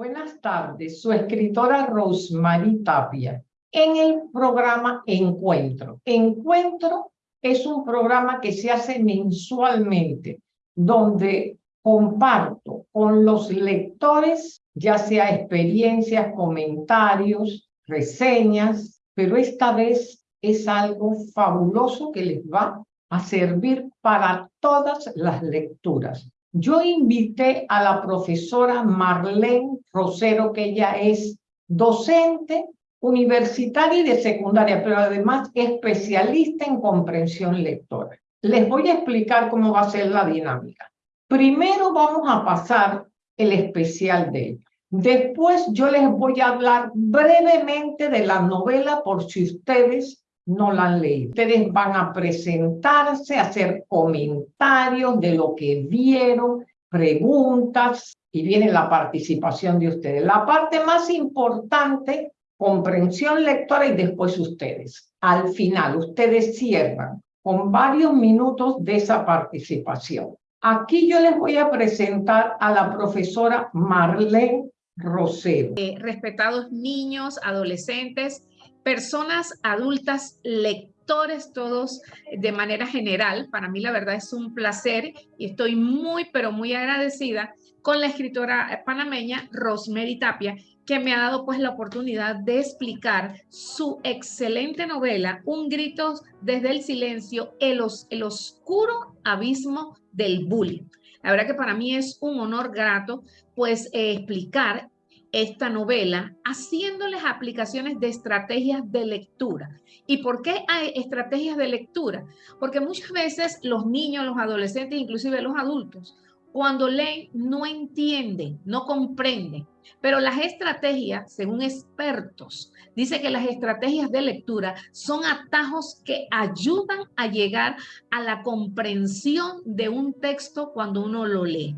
Buenas tardes, su escritora Rosemary Tapia. En el programa Encuentro. Encuentro es un programa que se hace mensualmente, donde comparto con los lectores, ya sea experiencias, comentarios, reseñas, pero esta vez es algo fabuloso que les va a servir para todas las lecturas. Yo invité a la profesora Marlene Rosero, que ella es docente universitaria y de secundaria, pero además especialista en comprensión lectora. Les voy a explicar cómo va a ser la dinámica. Primero vamos a pasar el especial de ella. Después yo les voy a hablar brevemente de la novela por si ustedes no la han leído. Ustedes van a presentarse, hacer comentarios de lo que vieron, preguntas y viene la participación de ustedes. La parte más importante, comprensión lectora y después ustedes. Al final, ustedes cierran con varios minutos de esa participación. Aquí yo les voy a presentar a la profesora Marlene Rosero. Eh, respetados niños, adolescentes, personas adultas, lectores todos de manera general. Para mí la verdad es un placer y estoy muy, pero muy agradecida con la escritora panameña Rosemary Tapia, que me ha dado pues la oportunidad de explicar su excelente novela, Un grito desde el silencio, el, oscuro abismo del bullying. La verdad que para mí es un honor grato pues eh, explicar esta novela haciéndoles aplicaciones de estrategias de lectura. ¿Y por qué hay estrategias de lectura? Porque muchas veces los niños, los adolescentes, inclusive los adultos, cuando leen no entienden, no comprenden. Pero las estrategias, según expertos, dice que las estrategias de lectura son atajos que ayudan a llegar a la comprensión de un texto cuando uno lo lee.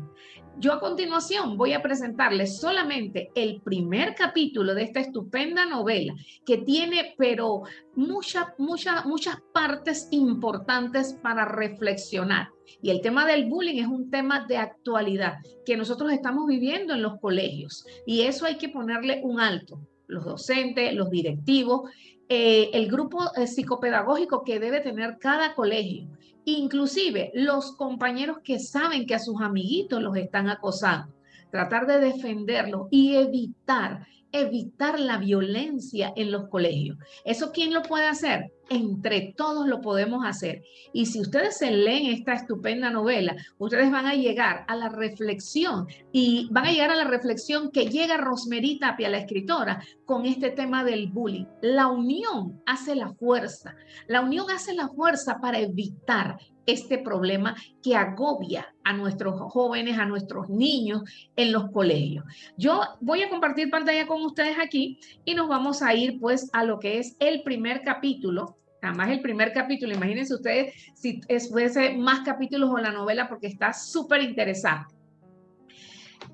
Yo a continuación voy a presentarles solamente el primer capítulo de esta estupenda novela que tiene, pero muchas, muchas, muchas partes importantes para reflexionar. Y el tema del bullying es un tema de actualidad que nosotros estamos viviendo en los colegios y eso hay que ponerle un alto. Los docentes, los directivos, eh, el grupo eh, psicopedagógico que debe tener cada colegio inclusive los compañeros que saben que a sus amiguitos los están acosando, tratar de defenderlos y evitar, evitar la violencia en los colegios. ¿Eso quién lo puede hacer? Entre todos lo podemos hacer. Y si ustedes se leen esta estupenda novela, ustedes van a llegar a la reflexión y van a llegar a la reflexión que llega Rosemary Tapia, la escritora, con este tema del bullying. La unión hace la fuerza. La unión hace la fuerza para evitar este problema que agobia a nuestros jóvenes, a nuestros niños en los colegios. Yo voy a compartir pantalla con ustedes aquí y nos vamos a ir pues a lo que es el primer capítulo Además, el primer capítulo, imagínense ustedes si fuese más capítulos o la novela porque está súper interesante.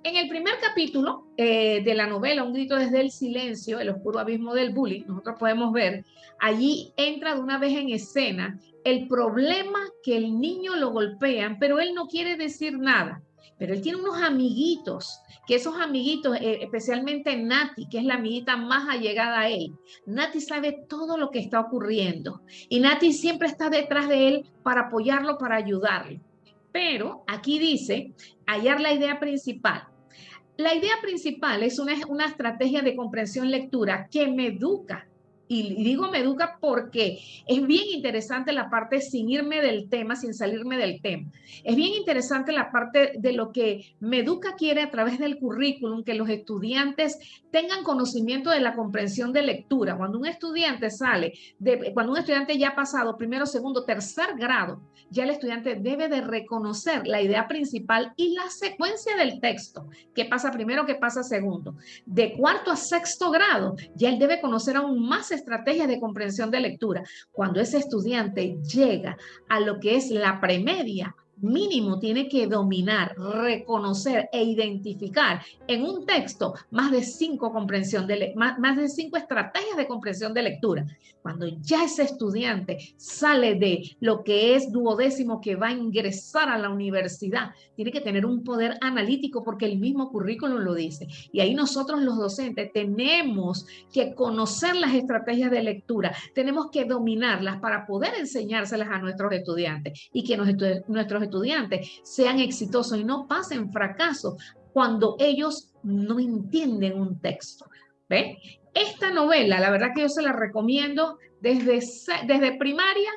En el primer capítulo eh, de la novela, Un grito desde el silencio, el oscuro abismo del bullying, nosotros podemos ver, allí entra de una vez en escena el problema que el niño lo golpean, pero él no quiere decir nada. Pero él tiene unos amiguitos, que esos amiguitos, eh, especialmente Nati, que es la amiguita más allegada a él, Nati sabe todo lo que está ocurriendo y Nati siempre está detrás de él para apoyarlo, para ayudarlo. Pero aquí dice, hallar la idea principal. La idea principal es una, estrategia de comprensión lectura que me educa y digo me educa porque es bien interesante la parte sin irme del tema, sin salirme del tema. Es bien interesante la parte de lo que Meduca quiere a través del currículum, que los estudiantes tengan conocimiento de la comprensión de lectura. Cuando un estudiante sale, cuando un estudiante ya ha pasado primero, segundo, tercer grado, ya el estudiante debe de reconocer la idea principal y la secuencia del texto. ¿Qué pasa primero? ¿Qué pasa segundo? De cuarto a sexto grado, ya él debe conocer aún más estrategias de comprensión de lectura. Cuando ese estudiante llega a lo que es la premedia, mínimo tiene que dominar, reconocer e identificar en un texto más de cinco estrategias de comprensión de lectura. Cuando ya ese estudiante sale de lo que es duodécimo que va a ingresar a la universidad, tiene que tener un poder analítico porque el mismo currículum lo dice. Y ahí nosotros los docentes tenemos que conocer las estrategias de lectura, tenemos que dominarlas para poder enseñárselas a nuestros estudiantes y que nuestros estudiantes estudiantes sean exitosos y no pasen fracaso cuando ellos no entienden un texto. ¿Ve? Esta novela, la verdad que yo se la recomiendo desde, desde primaria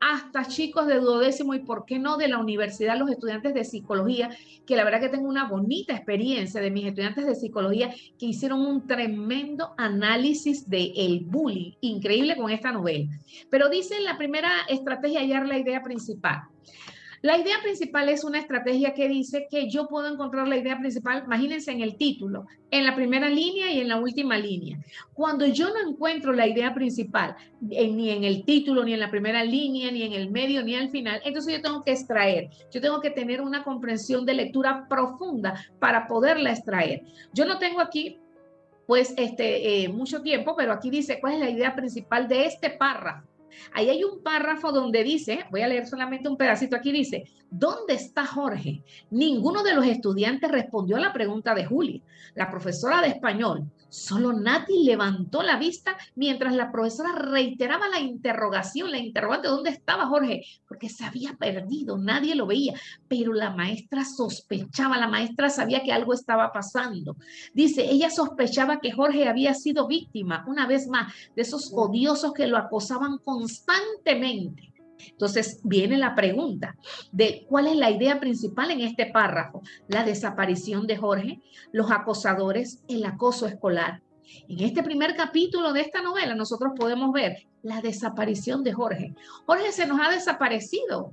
hasta chicos de duodécimo y por qué no de la universidad, los estudiantes de psicología, que la verdad que tengo una bonita experiencia de mis estudiantes de psicología que hicieron un tremendo análisis del el bullying, increíble con esta novela. Pero dice la primera estrategia hallar la idea principal. La idea principal es una estrategia que dice que yo puedo encontrar la idea principal, imagínense en el título, en la primera línea y en la última línea. Cuando yo no encuentro la idea principal, ni en el título, ni en la primera línea, ni en el medio, ni al final, entonces yo tengo que extraer, yo tengo que tener una comprensión de lectura profunda para poderla extraer. Yo no tengo aquí pues este eh, mucho tiempo, pero aquí dice cuál es la idea principal de este párrafo. Ahí hay un párrafo donde dice, voy a leer solamente un pedacito aquí, dice, ¿dónde está Jorge? Ninguno de los estudiantes respondió a la pregunta de Julia. La profesora de español Solo Nati levantó la vista mientras la profesora reiteraba la interrogación, la interrogante, ¿dónde estaba Jorge? Porque se había perdido, nadie lo veía, pero la maestra sospechaba, la maestra sabía que algo estaba pasando. Dice, ella sospechaba que Jorge había sido víctima, una vez más, de esos odiosos que lo acosaban constantemente. Entonces viene la pregunta de cuál es la idea principal en este párrafo. La desaparición de Jorge, los acosadores, el acoso escolar. En este primer capítulo de esta novela nosotros podemos ver la desaparición de Jorge. Jorge se nos ha desaparecido.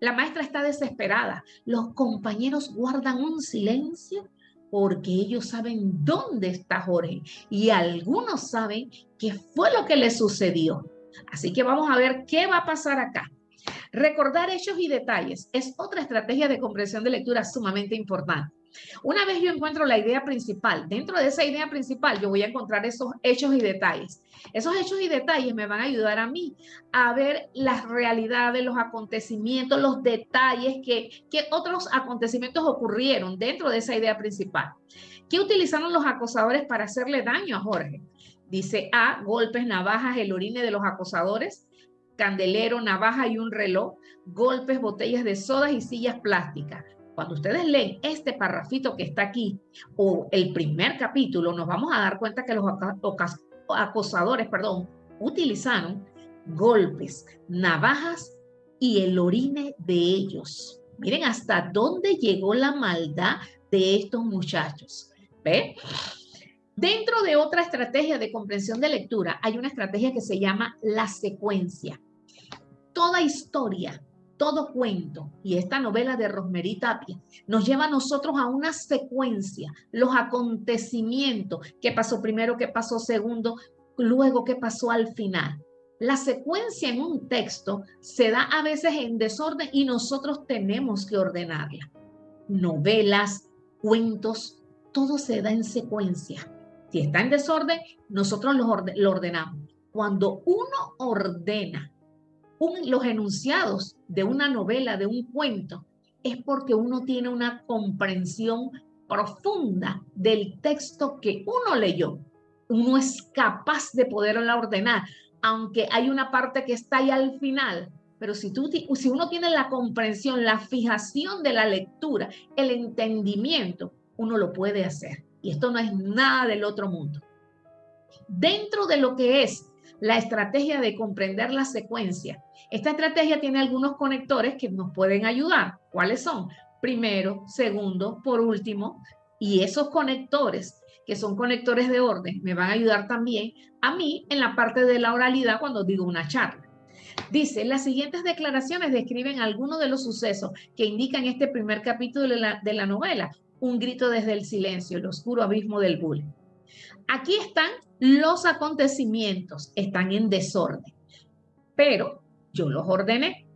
La maestra está desesperada. Los compañeros guardan un silencio porque ellos saben dónde está Jorge y algunos saben qué fue lo que le sucedió. Así que vamos a ver qué va a pasar acá. Recordar hechos y detalles es otra estrategia de comprensión de lectura sumamente importante. Una vez yo encuentro la idea principal, dentro de esa idea principal yo voy a encontrar esos hechos y detalles. Esos hechos y detalles me van a ayudar a mí a ver las realidades, los acontecimientos, los detalles que, que otros acontecimientos ocurrieron dentro de esa idea principal. ¿Qué utilizaron los acosadores para hacerle daño a Jorge? Dice A, golpes, navajas, el orine de los acosadores, candelero, navaja y un reloj, golpes, botellas de sodas y sillas plásticas. Cuando ustedes leen este parrafito que está aquí o el primer capítulo, nos vamos a dar cuenta que los acosadores, perdón, utilizaron golpes, navajas y el orine de ellos. Miren hasta dónde llegó la maldad de estos muchachos. ¿Ve? Dentro de otra estrategia de comprensión de lectura, hay una estrategia que se llama la secuencia. Toda historia, todo cuento y esta novela de Rosemary Tapia nos lleva a nosotros a una secuencia, los acontecimientos, qué pasó primero, qué pasó segundo, luego qué pasó al final. La secuencia en un texto se da a veces en desorden y nosotros tenemos que ordenarla. Novelas, cuentos, todo se da en secuencia. Si está en desorden, nosotros lo, ordenamos. Cuando uno ordena los enunciados de una novela, de un cuento, es porque uno tiene una comprensión profunda del texto que uno leyó. Uno es capaz de poderla ordenar, aunque hay una parte que está ahí al final. Pero si, tú, si uno tiene la comprensión, la fijación de la lectura, el entendimiento, uno lo puede hacer. Y esto no es nada del otro mundo. Dentro de lo que es la estrategia de comprender la secuencia, esta estrategia tiene algunos conectores que nos pueden ayudar. ¿Cuáles son? Primero, segundo, por último, y esos conectores que son conectores de orden, me van a ayudar también a mí en la parte de la oralidad cuando digo una charla. Dice, las siguientes declaraciones describen algunos de los sucesos que indican este primer capítulo de la, de la novela un grito desde el silencio, el oscuro abismo del bullying. Aquí están los acontecimientos, están en desorden, pero yo los ordené.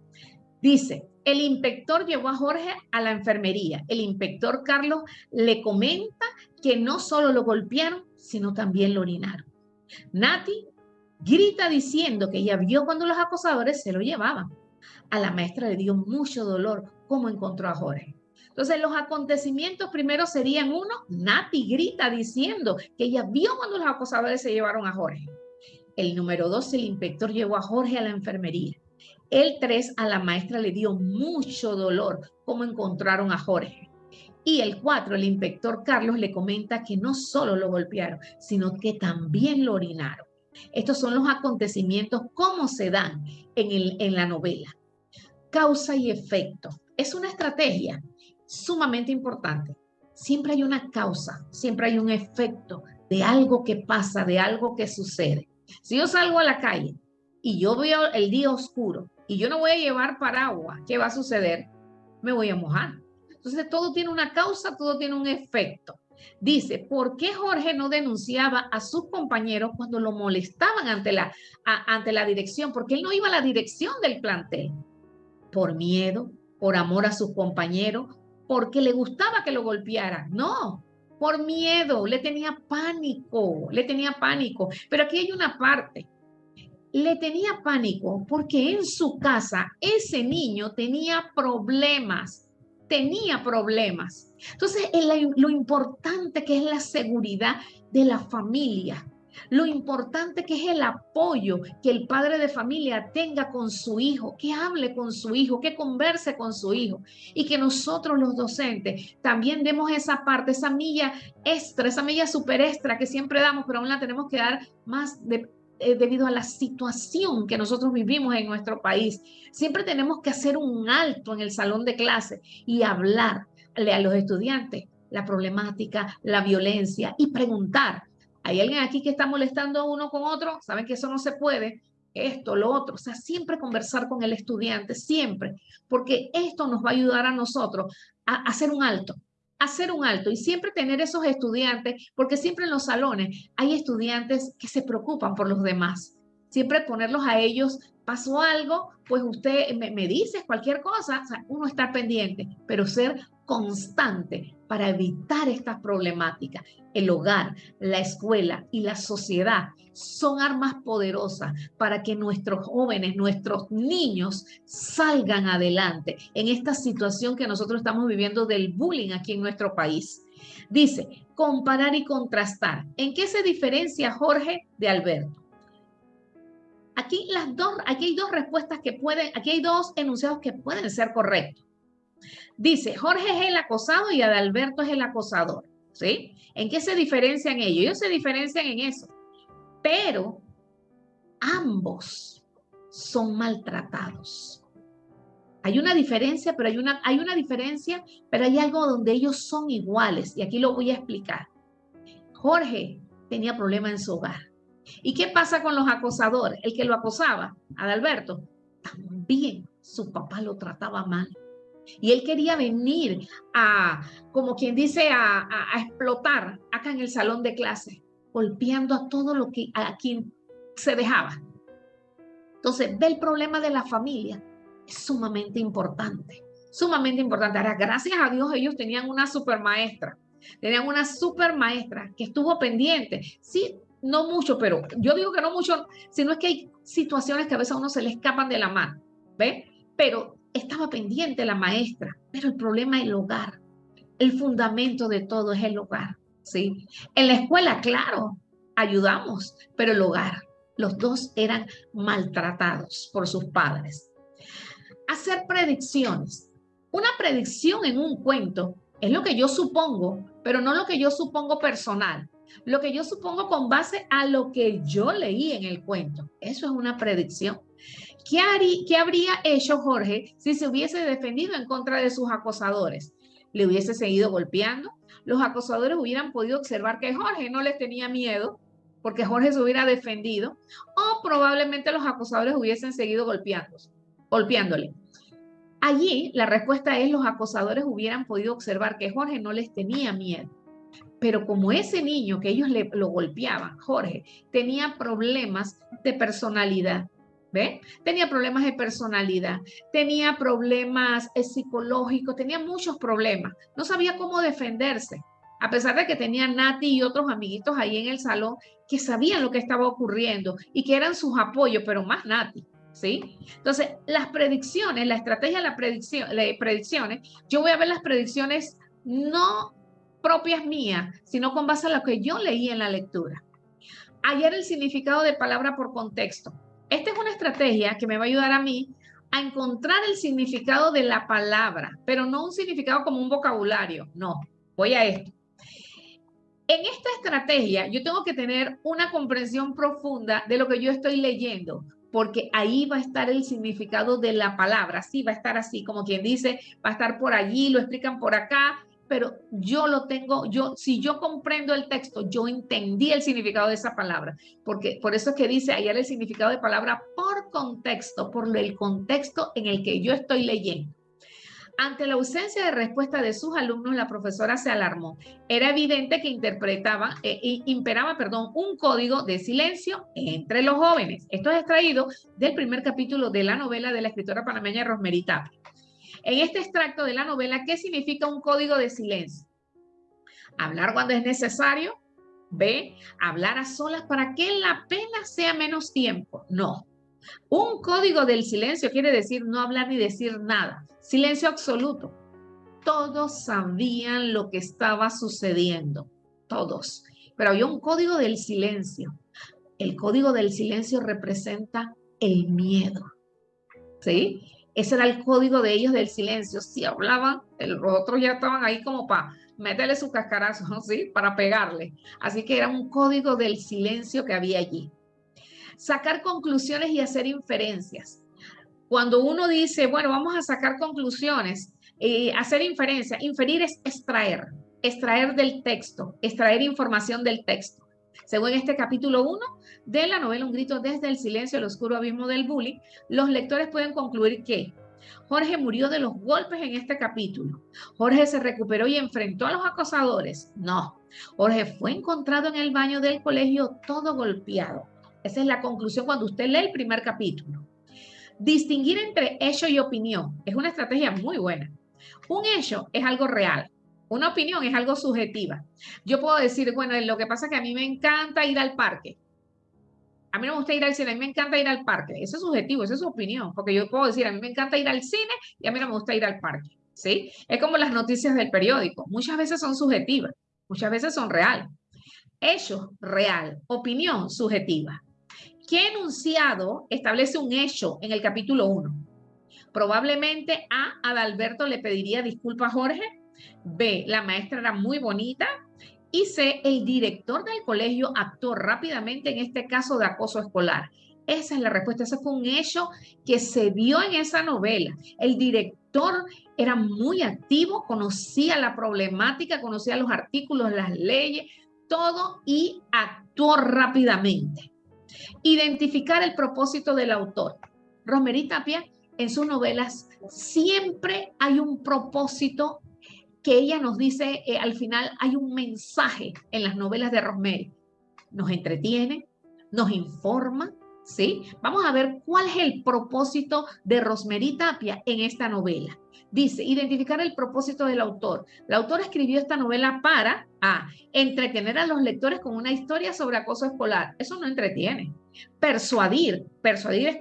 Dice, El inspector llevó a Jorge a la enfermería. El inspector Carlos le comenta que no solo lo golpearon, sino también lo orinaron. Nati grita diciendo que ella vio cuando los acosadores se lo llevaban. A la maestra le dio mucho dolor cómo encontró a Jorge. Entonces, los acontecimientos primero serían uno, Nati grita diciendo que ella vio cuando los acosadores se llevaron a Jorge. El número dos, el inspector llevó a Jorge a la enfermería. El 3 a la maestra le dio mucho dolor cómo encontraron a Jorge. Y el 4, el inspector Carlos le comenta que no solo lo golpearon, sino que también lo orinaron. Estos son los acontecimientos, cómo se dan en, el, en la novela. Causa y efecto. Es una estrategia sumamente importante. Siempre hay una causa, siempre hay un efecto de algo que pasa, de algo que sucede. Si yo salgo a la calle y yo veo el día oscuro y yo no voy a llevar paraguas, ¿qué va a suceder? Me voy a mojar. Entonces todo tiene una causa, todo tiene un efecto. Dice, ¿por qué Jorge no denunciaba a sus compañeros cuando lo molestaban ante la, ante la dirección? Porque él no iba a la dirección del plantel. Por miedo, por amor a sus compañeros, porque le gustaba que lo golpearan. No, por miedo, le tenía pánico, le tenía pánico. Pero aquí hay una parte le tenía pánico porque en su casa ese niño tenía problemas, tenía problemas. Entonces, lo importante que es la seguridad de la familia, lo importante que es el apoyo que el padre de familia tenga con su hijo, que hable con su hijo, que converse con su hijo y que nosotros los docentes también demos esa parte, esa milla extra, esa milla super extra que siempre damos, pero aún la tenemos que dar más eh, debido a la situación que nosotros vivimos en nuestro país. Siempre tenemos que hacer un alto en el salón de clase y hablarle a los estudiantes la problemática, la violencia y preguntar, ¿hay alguien aquí que está molestando a uno con otro? ¿Saben que eso no se puede? Esto, lo otro. O sea, siempre conversar con el estudiante, siempre, porque esto nos va a ayudar a nosotros a hacer un alto, hacer un alto y siempre tener esos estudiantes, porque siempre en los salones hay estudiantes que se preocupan por los demás. Siempre ponerlos a ellos, pasó algo, pues usted me, me dice cualquier cosa, o sea, uno está pendiente, pero ser constante para evitar estas problemáticas. El hogar, la escuela y la sociedad son armas poderosas para que nuestros jóvenes, nuestros niños salgan adelante en esta situación que nosotros estamos viviendo del bullying aquí en nuestro país. Dice, comparar y contrastar. ¿En qué se diferencia Jorge de Alberto? Aquí, las dos, aquí hay dos respuestas que pueden, aquí hay dos enunciados que pueden ser correctos. Dice, Jorge es el acosado y Adalberto es el acosador. ¿Sí? ¿En qué se diferencian ellos? Ellos se diferencian en eso. Pero ambos son maltratados. Hay una diferencia, pero hay una, hay una diferencia, pero hay algo donde ellos son iguales. Y aquí lo voy a explicar. Jorge tenía problemas en su hogar. ¿Y qué pasa con los acosadores? El que lo acosaba, Adalberto, también su papá lo trataba mal. Y él quería venir a, como quien dice, a, explotar acá en el salón de clase, golpeando a todo lo que, a quien se dejaba. Entonces, ve el problema de la familia. Es sumamente importante, sumamente importante. Ahora, gracias a Dios, ellos tenían una super maestra. Tenían una super maestra que estuvo pendiente. Sí, no mucho, pero yo digo que no mucho, sino es que hay situaciones que a veces a uno se le escapan de la mano. ¿Ve? Pero estaba pendiente la maestra, pero el problema es el hogar. El fundamento de todo es el hogar, ¿sí? En la escuela, claro, ayudamos, pero el hogar, los dos eran maltratados por sus padres. Hacer predicciones. Una predicción en un cuento es lo que yo supongo, pero no lo que yo supongo personal. Lo que yo supongo con base a lo que yo leí en el cuento. Eso es una predicción. ¿Qué, habría hecho Jorge si se hubiese defendido en contra de sus acosadores? ¿Le hubiese seguido golpeando? Los acosadores hubieran podido observar que Jorge no les tenía miedo porque Jorge se hubiera defendido o probablemente los acosadores hubiesen seguido golpeando, golpeándole. Allí la respuesta es los acosadores hubieran podido observar que Jorge no les tenía miedo. Pero como ese niño que ellos le, lo golpeaban, Jorge, tenía problemas de personalidad, ¿Ve? Tenía problemas de personalidad, tenía problemas eh, psicológicos, tenía muchos problemas. No sabía cómo defenderse, a pesar de que tenía Nati y otros amiguitos ahí en el salón que sabían lo que estaba ocurriendo y que eran sus apoyos, pero más Nati. ¿Sí? Entonces, las predicciones, la estrategia de la predicción, predicciones, yo voy a ver las predicciones no propias mías, sino con base a lo que yo leí en la lectura. Ayer el significado de palabra por contexto. Esta es una estrategia que me va a ayudar a mí a encontrar el significado de la palabra, pero no un significado como un vocabulario, no. Voy a esto. En esta estrategia yo tengo que tener una comprensión profunda de lo que yo estoy leyendo, porque ahí va a estar el significado de la palabra, sí, va a estar así, como quien dice, va a estar por allí, lo explican por acá, pero yo lo tengo, yo, si yo comprendo el texto, yo entendí el significado de esa palabra, porque por eso es que dice ayer el significado de palabra por contexto, por el contexto en el que yo estoy leyendo. Ante la ausencia de respuesta de sus alumnos, la profesora se alarmó. Era evidente que interpretaba, e imperaba, perdón, un código de silencio entre los jóvenes. Esto es extraído del primer capítulo de la novela de la escritora panameña Rosmerita. En este extracto de la novela, ¿qué significa un código de silencio? Hablar cuando es necesario. B, hablar a solas para que la pena sea menos tiempo. No. Un código del silencio quiere decir no hablar ni decir nada. Silencio absoluto. Todos sabían lo que estaba sucediendo. Todos. Pero había un código del silencio. El código del silencio representa el miedo. ¿Sí? Ese era el código de ellos del silencio. Si hablaban, los otros ya estaban ahí como para meterle su cascarazo, ¿sí? Para pegarle. Así que era un código del silencio que había allí. Sacar conclusiones y hacer inferencias. Cuando uno dice, bueno, vamos a sacar conclusiones, eh, hacer inferencias, inferir es extraer, extraer del texto, extraer información del texto. Según este capítulo 1 de la novela Un grito desde el silencio, el oscuro abismo del bullying, los lectores pueden concluir que Jorge murió de los golpes en este capítulo. Jorge se recuperó y enfrentó a los acosadores. No, Jorge fue encontrado en el baño del colegio todo golpeado. Esa es la conclusión cuando usted lee el primer capítulo. Distinguir entre hecho y opinión es una estrategia muy buena. Un hecho es algo real, una opinión es algo subjetiva. Yo puedo decir, bueno, lo que pasa es que a mí me encanta ir al parque. A mí no me gusta ir al cine, a mí me encanta ir al parque. Eso es subjetivo, esa es su opinión. Porque yo puedo decir, a mí me encanta ir al cine y a mí no me gusta ir al parque. ¿Sí? Es como las noticias del periódico. Muchas veces son subjetivas, muchas veces son real. Hecho, real. Opinión, subjetiva. ¿Qué enunciado establece un hecho en el capítulo 1? Probablemente A. Adalberto le pediría disculpas a Jorge B, la maestra era muy bonita. Y C, el director del colegio actuó rápidamente en este caso de acoso escolar. Esa es la respuesta. Ese fue un hecho que se vio en esa novela. El director era muy activo, conocía la problemática, conocía los artículos, las leyes, todo y actuó rápidamente. Identificar el propósito del autor. Romery Tapia, en sus novelas, siempre hay un propósito que ella nos dice, eh, al final hay un mensaje en las novelas de Rosemary. Nos entretiene, nos informa, ¿sí? Vamos a ver cuál es el propósito de Rosemary Tapia en esta novela. Dice, identificar el propósito del autor. La autora escribió esta novela para A, entretener a los lectores con una historia sobre acoso escolar. Eso no entretiene. Persuadir. Persuadir es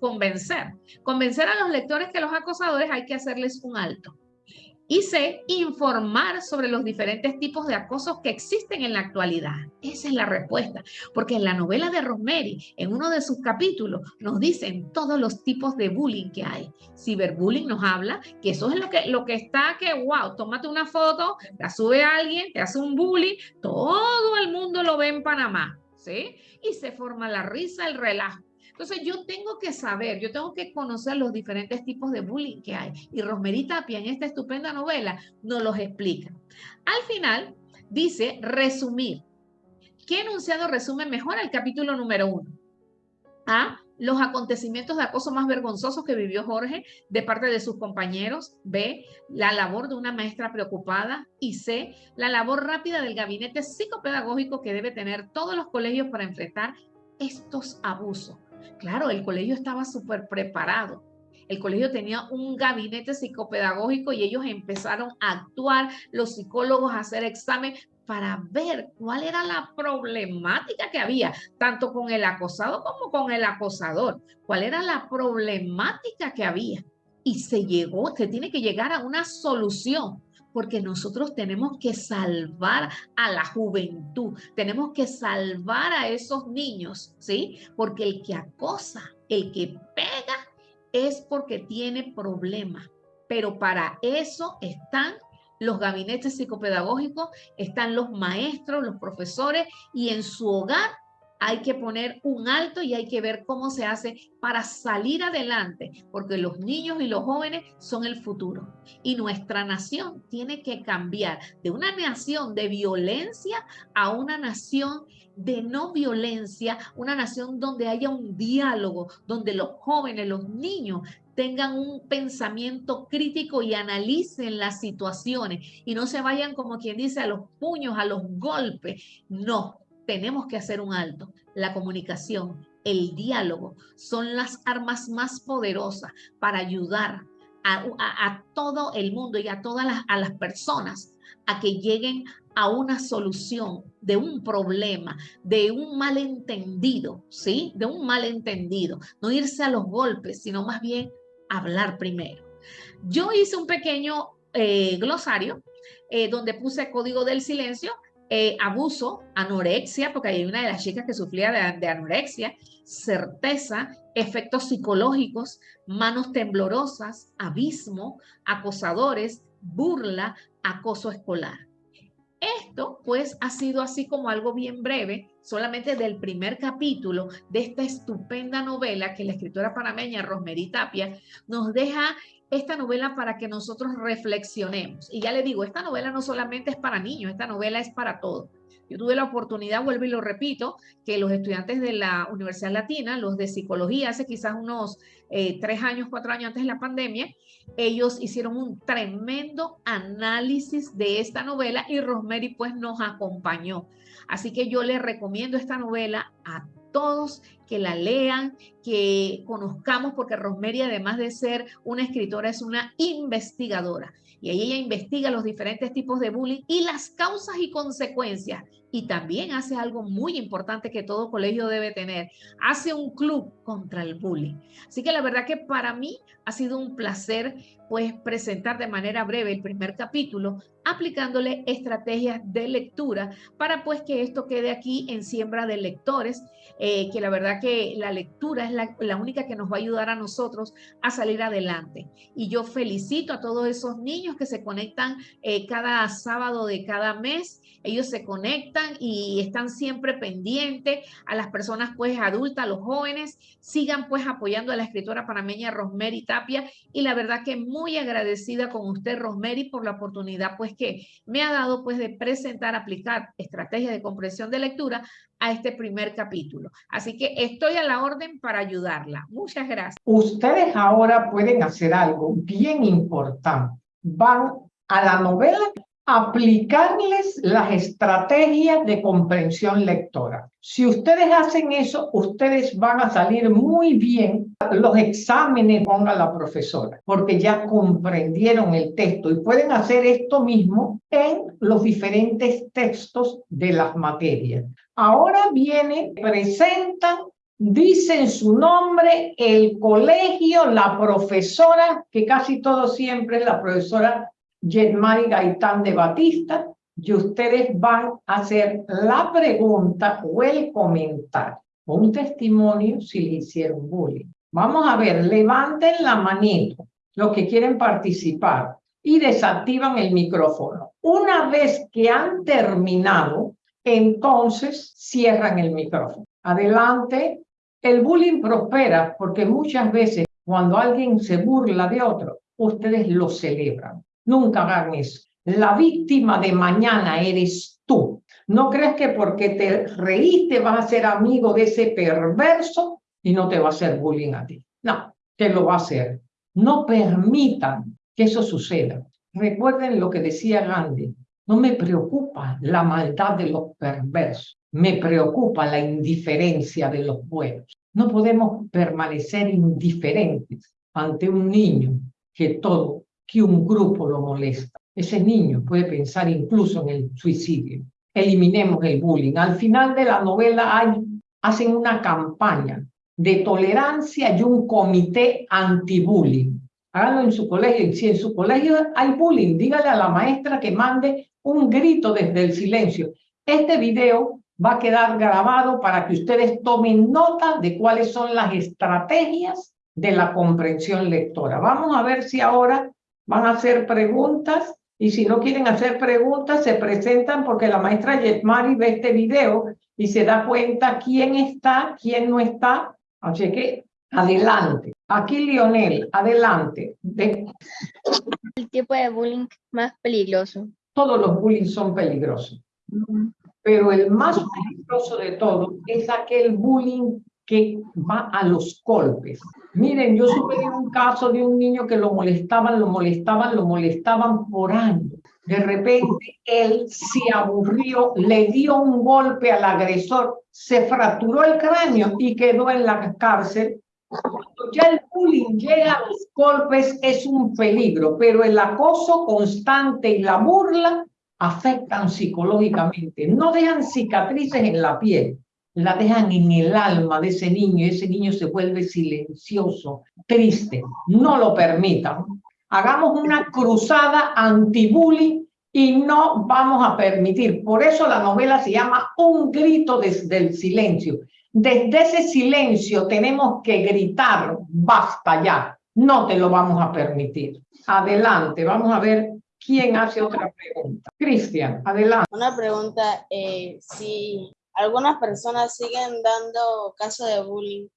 convencer. Convencer a los lectores que los acosadores hay que hacerles un alto y C, informar sobre los diferentes tipos de acosos que existen en la actualidad. Esa es la respuesta, porque en la novela de Rosemary, en uno de sus capítulos, nos dicen todos los tipos de bullying que hay. Ciberbullying nos habla que eso es lo que, lo que está que, wow, tómate una foto, la sube a alguien, te hace un bullying, todo el mundo lo ve en Panamá, ¿sí? Y se forma la risa, el relajo. Entonces yo tengo que saber, yo tengo que conocer los diferentes tipos de bullying que hay. Y Rosemary Tapia en esta estupenda novela nos los explica. Al final dice resumir. ¿Qué enunciado resume mejor el capítulo número uno? A. Los acontecimientos de acoso más vergonzosos que vivió Jorge de parte de sus compañeros. B. La labor de una maestra preocupada. Y C. La labor rápida del gabinete psicopedagógico que debe tener todos los colegios para enfrentar estos abusos Claro, el colegio estaba súper preparado. El colegio tenía un gabinete psicopedagógico y ellos empezaron a actuar, los psicólogos a hacer examen para ver cuál era la problemática que había, tanto con el acosado como con el acosador, cuál era la problemática que había. Y se llegó, se tiene que llegar a una solución porque nosotros tenemos que salvar a la juventud, tenemos que salvar a esos niños, ¿sí? Porque el que acosa, el que pega, es porque tiene problemas. Pero para eso están los gabinetes psicopedagógicos, están los maestros, los profesores y en su hogar hay que poner un alto y hay que ver cómo se hace para salir adelante, porque los niños y los jóvenes son el futuro. Y nuestra nación tiene que cambiar de una nación de violencia a una nación de no violencia, una nación donde haya un diálogo, donde los jóvenes, los niños tengan un pensamiento crítico y analicen las situaciones y no se vayan como quien dice a los puños, a los golpes. No, tenemos que hacer un alto. La comunicación, el diálogo son las armas más poderosas para ayudar a, todo el mundo y a todas las, a personas a que lleguen a una solución de un problema, de un malentendido, ¿sí? De un malentendido. No irse a los golpes, sino más bien hablar primero. Yo hice un pequeño eh, glosario eh, donde puse código del silencio, eh, abuso, anorexia, porque hay una de las chicas que sufría de, anorexia, certeza, efectos psicológicos, manos temblorosas, abismo, acosadores, burla, acoso escolar. Esto pues ha sido así como algo bien breve, solamente del primer capítulo de esta estupenda novela que la escritora panameña Rosemary Tapia nos deja esta novela para que nosotros reflexionemos. Y ya le digo, esta novela no solamente es para niños, esta novela es para todos. Yo tuve la oportunidad, vuelvo y lo repito, que los estudiantes de la Universidad Latina, los de psicología, hace quizás unos eh, tres años, cuatro años antes de la pandemia, ellos hicieron un tremendo análisis de esta novela y Rosemary pues nos acompañó. Así que yo les recomiendo esta novela a todos que la lean, que conozcamos, porque Rosemary, además de ser una escritora, es una investigadora. Y ahí ella investiga los diferentes tipos de bullying y las causas y consecuencias. Y también hace algo muy importante que todo colegio debe tener. Hace un club contra el bullying. Así que la verdad que para mí ha sido un placer pues presentar de manera breve el primer capítulo, aplicándole estrategias de lectura para pues que esto quede aquí en siembra de lectores, eh, que la verdad que la lectura es la, única que nos va a ayudar a nosotros a salir adelante. Y yo felicito a todos esos niños que se conectan eh, cada sábado de cada mes ellos se conectan y están siempre pendientes a las personas pues adultas, a los jóvenes, sigan pues apoyando a la escritora panameña Rosemary Tapia y la verdad que muy agradecida con usted Rosemary por la oportunidad pues que me ha dado pues de presentar, aplicar estrategias de comprensión de lectura a este primer capítulo. Así que estoy a la orden para ayudarla. Muchas gracias. Ustedes ahora pueden hacer algo bien importante. Van a la novela aplicarles las estrategias de comprensión lectora. Si ustedes hacen eso, ustedes van a salir muy bien los exámenes ponga la profesora, porque ya comprendieron el texto y pueden hacer esto mismo en los diferentes textos de las materias. Ahora viene, presentan dicen su nombre, el colegio, la profesora, que casi todo siempre es la profesora Yetmari Gaitán de Batista, y ustedes van a hacer la pregunta o el comentario o un testimonio si le hicieron bullying. Vamos a ver, levanten la manito los que quieren participar y desactivan el micrófono. Una vez que han terminado, entonces cierran el micrófono. Adelante. El bullying prospera porque muchas veces cuando alguien se burla de otro, ustedes lo celebran. Nunca hagan eso. La víctima de mañana eres tú. No crees que porque te reíste vas a ser amigo de ese perverso y no te va a hacer bullying a ti. No, te lo va a hacer. No permitan que eso suceda. Recuerden lo que decía Gandhi. No me preocupa la maldad de los perversos. Me preocupa la indiferencia de los buenos. No podemos permanecer indiferentes ante un niño que todo, que un grupo lo molesta. Ese niño puede pensar incluso en el suicidio. Eliminemos el bullying. Al final de la novela hay, hacen una campaña de tolerancia y un comité anti-bullying. Háganlo en su colegio. Si en su colegio hay bullying, dígale a la maestra que mande un grito desde el silencio. Este video va a quedar grabado para que ustedes tomen nota de cuáles son las estrategias de la comprensión lectora. Vamos a ver si ahora van a hacer preguntas y si no quieren hacer preguntas, se presentan porque la maestra Yetmari ve este video y se da cuenta quién está, quién no está. Así que adelante. Aquí Lionel, adelante. El tipo de bullying más peligroso. Todos los bullying son peligrosos. Pero el más peligroso de todo es aquel bullying que va a los golpes. Miren, yo supe de un caso de un niño que lo molestaban, lo molestaban, lo molestaban por años. De repente él se aburrió, le dio un golpe al agresor, se fracturó el cráneo y quedó en la cárcel. Cuando ya el bullying llega a los golpes es un peligro, pero el acoso constante y la burla afectan psicológicamente, no dejan cicatrices en la piel, la dejan en el alma de ese niño ese niño se vuelve silencioso, triste. No lo permitan. Hagamos una cruzada anti-bullying y no vamos a permitir. Por eso la novela se llama Un grito desde el silencio. Desde ese silencio tenemos que gritar, basta ya, no te lo vamos a permitir. Adelante, vamos a ver quién hace otra pregunta. Cristian, adelante. Una pregunta, eh, si algunas personas siguen dando caso de bullying.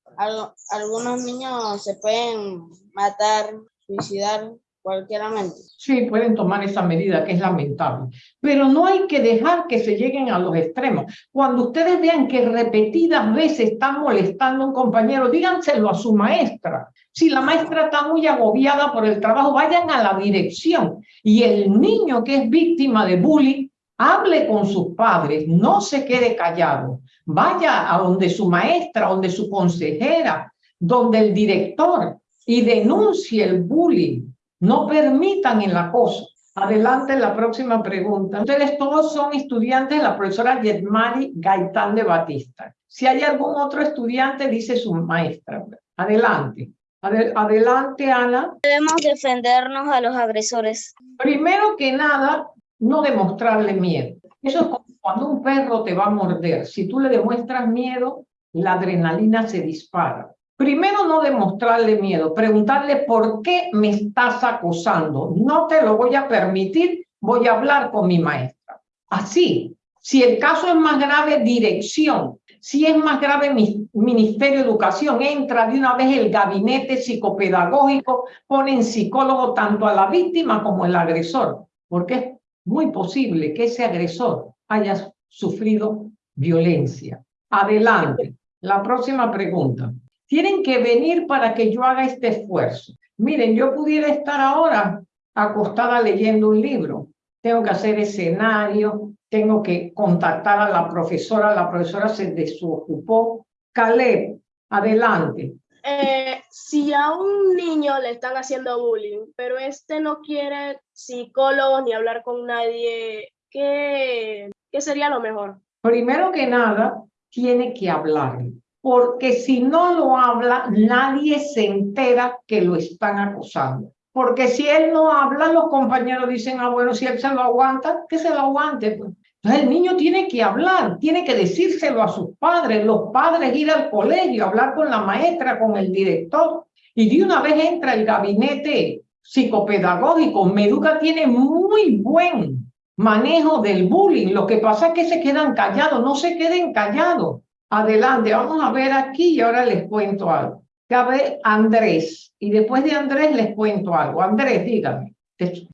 algunos niños se pueden matar, suicidar cualquieramente. Sí, pueden tomar esa medida, que es lamentable. Pero no hay que dejar que se lleguen a los extremos. Cuando ustedes vean que repetidas veces están molestando a un compañero, díganselo a su maestra. Si la maestra está muy agobiada por el trabajo, vayan a la dirección. Y el niño que es víctima de bullying hable con sus padres, no se quede callado, vaya a donde su maestra, donde su consejera, donde el director y denuncie el bullying. No permitan el acoso. Adelante la próxima pregunta. Ustedes todos son estudiantes de la profesora Yetmari Gaitán de Batista. Si hay algún otro estudiante, dice su maestra. Adelante. adelante, Ana. Debemos defendernos a los agresores. Primero que nada, no demostrarle miedo. Eso es como cuando un perro te va a morder. Si tú le demuestras miedo, la adrenalina se dispara. Primero no demostrarle miedo, preguntarle por qué me estás acosando. No te lo voy a permitir, voy a hablar con mi maestra. Así, si el caso es más grave, dirección. Si es más grave, mi Ministerio de Educación entra de una vez el gabinete psicopedagógico, ponen psicólogo tanto a la víctima como al agresor, porque es muy posible que ese agresor haya sufrido violencia. Adelante. La próxima pregunta. Tienen que venir para que yo haga este esfuerzo. Miren, yo pudiera estar ahora acostada leyendo un libro. Tengo que hacer escenario, tengo que contactar a la profesora, la profesora se desocupó. Caleb, adelante. Eh, si a un niño le están haciendo bullying, pero este no quiere psicólogo ni hablar con nadie, ¿qué, qué sería lo mejor? Primero que nada, tiene que hablar, porque si no lo habla, nadie se entera que lo están acusando. Porque si él no habla, los compañeros dicen, ah, bueno, si él se lo aguanta, que se lo aguante. Pues. Entonces el niño tiene que hablar, tiene que decírselo a sus padres, los padres ir al colegio, hablar con la maestra, con el director. Y de una vez entra el gabinete psicopedagógico. Meduca tiene muy buen manejo del bullying. Lo que pasa es que se quedan callados, no se queden callados. Adelante, vamos a ver aquí y ahora les cuento algo. Cabe Andrés y después de Andrés les cuento algo. Andrés, dígame.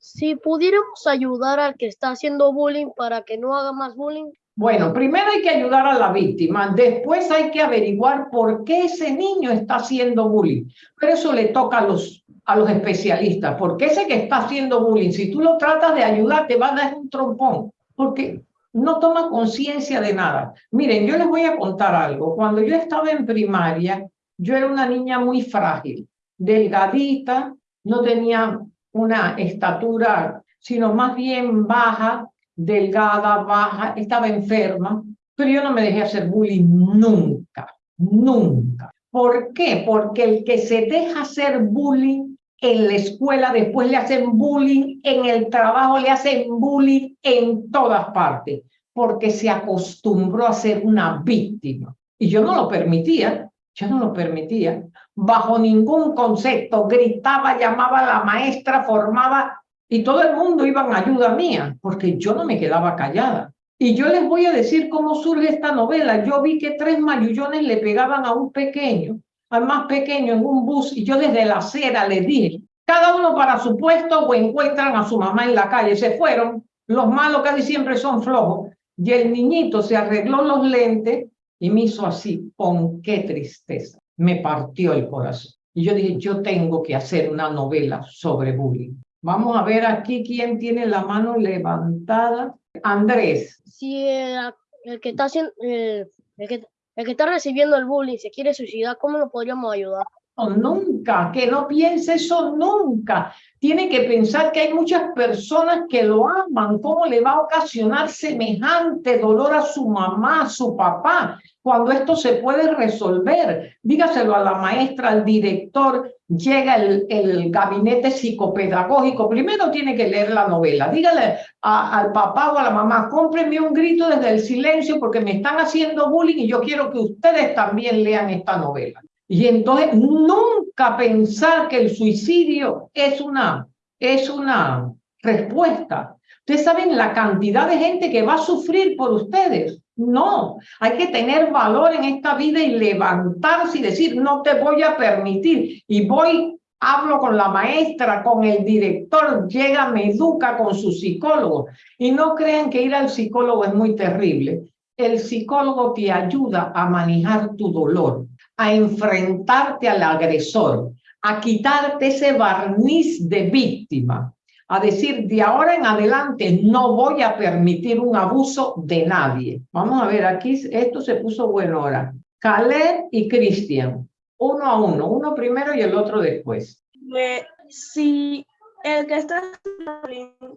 Si pudiéramos ayudar al que está haciendo bullying para que no haga más bullying. Bueno, primero hay que ayudar a la víctima, después hay que averiguar por qué ese niño está haciendo bullying. Pero eso le toca a los, a los especialistas, porque ese que está haciendo bullying, si tú lo tratas de ayudar, te va a dar un trompón, porque no toma conciencia de nada. Miren, yo les voy a contar algo. Cuando yo estaba en primaria, yo era una niña muy frágil, delgadita, no tenía una estatura, sino más bien baja, delgada, baja, estaba enferma, pero yo no me dejé hacer bullying nunca, nunca. ¿Por qué? Porque el que se deja hacer bullying en la escuela, después le hacen bullying, en el trabajo le hacen bullying en todas partes, porque se acostumbró a ser una víctima. Y yo no lo permitía, yo no lo permitía. Bajo ningún concepto, gritaba, llamaba a la maestra, formaba, y todo el mundo iba en ayuda mía, porque yo no me quedaba callada. Y yo les voy a decir cómo surge esta novela. Yo vi que tres mayullones le pegaban a un pequeño al más pequeño en un bus y yo desde la acera les dije, cada uno para su puesto o encuentran a su mamá en la calle. Se fueron, los malos casi siempre son flojos. Y el niñito se arregló los lentes y me hizo así, con qué tristeza. Me partió el corazón. Y yo dije, yo tengo que hacer una novela sobre bullying. Vamos a ver aquí quién tiene la mano levantada. Andrés. Si el, que está haciendo, el, que, el que está recibiendo el bullying se quiere suicidar, ¿cómo lo podríamos ayudar? nunca, que no piense eso nunca. Tiene que pensar que hay muchas personas que lo aman. ¿Cómo le va a ocasionar semejante dolor a su mamá, a su papá, cuando esto se puede resolver? Dígaselo a la maestra, al director. Llega el, el gabinete psicopedagógico. Primero tiene que leer la novela. Dígale al papá o a la mamá, cómprenme un grito desde el silencio porque me están haciendo bullying y yo quiero que ustedes también lean esta novela. Y entonces nunca pensar que el suicidio es una, es una respuesta. Ustedes saben la cantidad de gente que va a sufrir por ustedes. No, hay que tener valor en esta vida y levantarse y decir, no te voy a permitir. Y voy, hablo con la maestra, con el director, llega, me educa con su psicólogo. Y no crean que ir al psicólogo es muy terrible. El psicólogo te ayuda a manejar tu dolor a enfrentarte al agresor, a quitarte ese barniz de víctima, a decir, de ahora en adelante no voy a permitir un abuso de nadie. Vamos a ver, aquí esto se puso bueno ahora. Caleb y Cristian, uno a uno, uno primero y el otro después. si el que está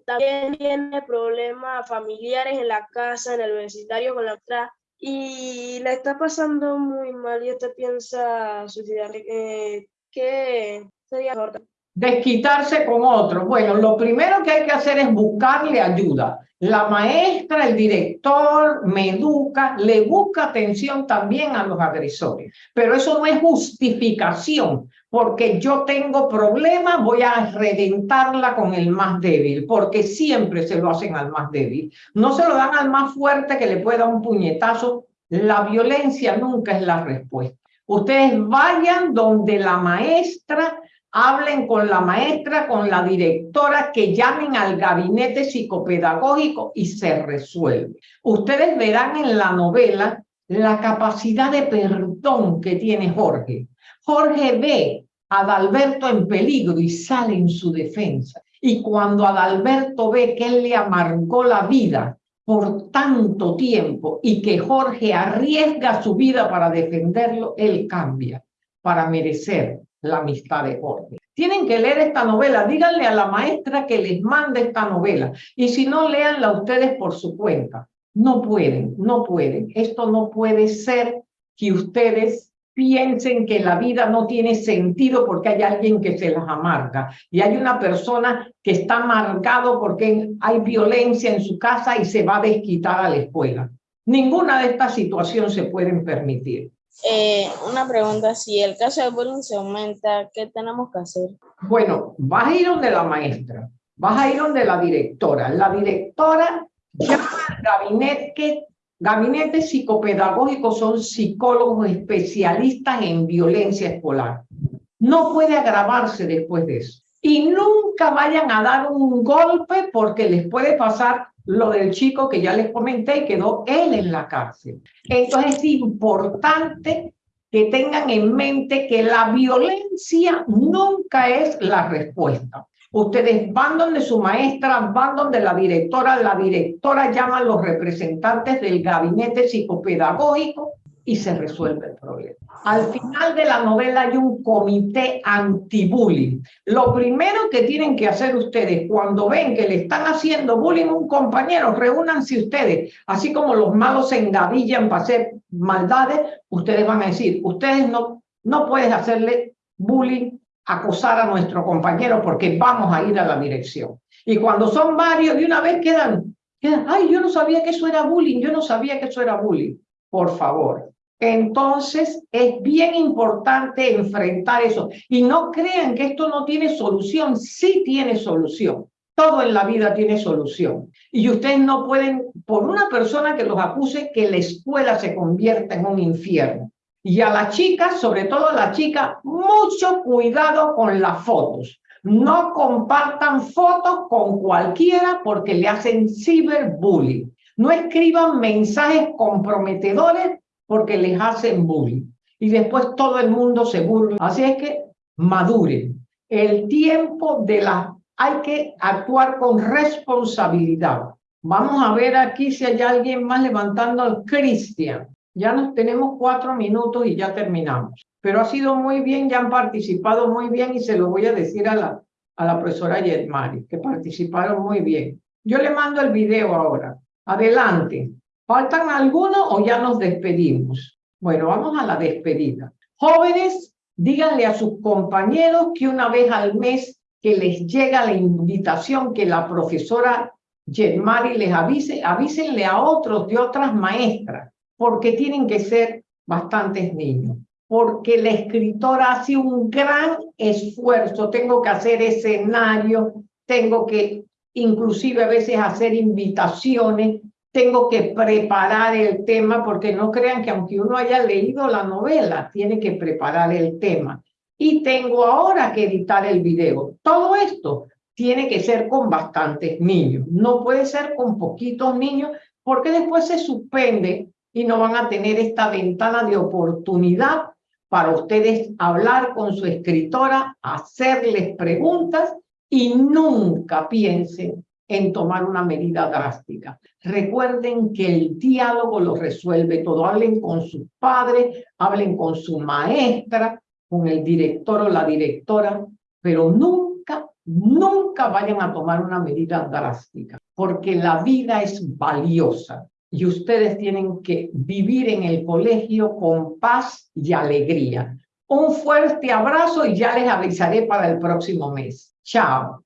también tiene problemas familiares en la casa, en el vecindario con la otra, y la está pasando muy mal y usted piensa suicidar. Eh, ¿Qué sería mejor? Desquitarse con otro. Bueno, lo primero que hay que hacer es buscarle ayuda. La maestra, el director, me educa, le busca atención también a los agresores. Pero eso no es justificación, porque yo tengo problemas, voy a reventarla con el más débil, porque siempre se lo hacen al más débil. No se lo dan al más fuerte que le pueda un puñetazo. La violencia nunca es la respuesta. Ustedes vayan donde la maestra hablen con la maestra, con la directora, que llamen al gabinete psicopedagógico y se resuelve. Ustedes verán en la novela la capacidad de perdón que tiene Jorge. Jorge ve a Adalberto en peligro y sale en su defensa. Y cuando Adalberto ve que él le amargó la vida por tanto tiempo y que Jorge arriesga su vida para defenderlo, él cambia para merecer la amistad de Jorge. Tienen que leer esta novela, díganle a la maestra que les mande esta novela y si no, léanla ustedes por su cuenta. No pueden, no pueden. Esto no puede ser que ustedes piensen que la vida no tiene sentido porque hay alguien que se las amarga y hay una persona que está amargado porque hay violencia en su casa y se va a desquitar a la escuela. Ninguna de estas situaciones se pueden permitir. Eh, una pregunta, si el caso de bullying se aumenta, ¿qué tenemos que hacer? Bueno, vas a ir donde la maestra, vas a ir donde la directora. La directora llama al gabinete, gabinete psicopedagógico, son psicólogos especialistas en violencia escolar. No puede agravarse después de eso. Y nunca vayan a dar un golpe porque les puede pasar lo del chico que ya les comenté quedó él en la cárcel. Entonces es importante que tengan en mente que la violencia nunca es la respuesta. Ustedes van donde su maestra, van donde la directora, la directora llama a los representantes del gabinete psicopedagógico y se resuelve el problema. Al final de la novela hay un comité anti-bullying. Lo primero que tienen que hacer ustedes cuando ven que le están haciendo bullying a un compañero, reúnanse ustedes, así como los malos se engavillan para hacer maldades, ustedes van a decir, ustedes no, no pueden hacerle bullying, acosar a nuestro compañero porque vamos a ir a la dirección. Y cuando son varios, de una vez quedan, quedan, ay, yo no sabía que eso era bullying, yo no sabía que eso era bullying. Por favor, entonces, es bien importante enfrentar eso. Y no crean que esto no tiene solución. Sí tiene solución. Todo en la vida tiene solución. Y ustedes no pueden, por una persona que los acuse, que la escuela se convierta en un infierno. Y a las chicas, sobre todo a las chicas, mucho cuidado con las fotos. No compartan fotos con cualquiera porque le hacen ciberbullying. No escriban mensajes comprometedores porque les hacen bullying. Y después todo el mundo se burla. Así es que maduren. El tiempo de la... Hay que actuar con responsabilidad. Vamos a ver aquí si hay alguien más levantando al Cristian. Ya nos tenemos cuatro minutos y ya terminamos. Pero ha sido muy bien, ya han participado muy bien y se lo voy a decir a la, a la profesora Yetmari, que participaron muy bien. Yo le mando el video ahora. Adelante. ¿Faltan algunos o ya nos despedimos? Bueno, vamos a la despedida. Jóvenes, díganle a sus compañeros que una vez al mes que les llega la invitación que la profesora Jetmari les avise, avísenle a otros de otras maestras, porque tienen que ser bastantes niños, porque la escritora hace un gran esfuerzo, tengo que hacer escenario, tengo que inclusive a veces hacer invitaciones tengo que preparar el tema, porque no crean que aunque uno haya leído la novela, tiene que preparar el tema. Y tengo ahora que editar el video. Todo esto tiene que ser con bastantes niños. No puede ser con poquitos niños, porque después se suspende y no van a tener esta ventana de oportunidad para ustedes hablar con su escritora, hacerles preguntas y nunca piensen en tomar una medida drástica. Recuerden que el diálogo lo resuelve todo. Hablen con su padre, hablen con su maestra, con el director o la directora, pero nunca, nunca vayan a tomar una medida drástica, porque la vida es valiosa y ustedes tienen que vivir en el colegio con paz y alegría. Un fuerte abrazo y ya les avisaré para el próximo mes. Chao.